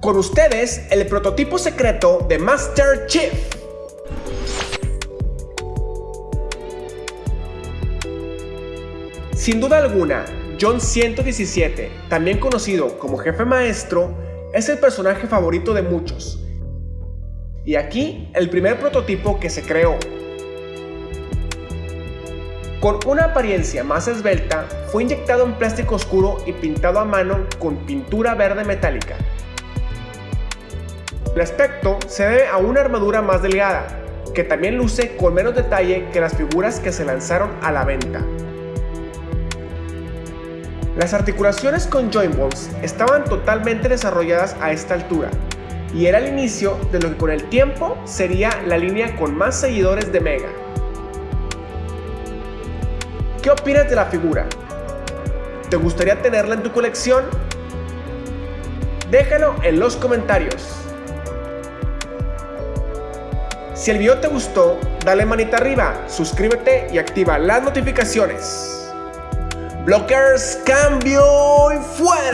Con ustedes, el prototipo secreto de Master Chief. Sin duda alguna, John 117, también conocido como Jefe Maestro, es el personaje favorito de muchos. Y aquí, el primer prototipo que se creó. Con una apariencia más esbelta, fue inyectado en plástico oscuro y pintado a mano con pintura verde metálica. El aspecto se debe a una armadura más delgada, que también luce con menos detalle que las figuras que se lanzaron a la venta. Las articulaciones con joint balls estaban totalmente desarrolladas a esta altura, y era el inicio de lo que con el tiempo sería la línea con más seguidores de Mega. ¿Qué opinas de la figura? ¿Te gustaría tenerla en tu colección? Déjalo en los comentarios. Si el video te gustó, dale manita arriba, suscríbete y activa las notificaciones. Blockers, cambio y fuera.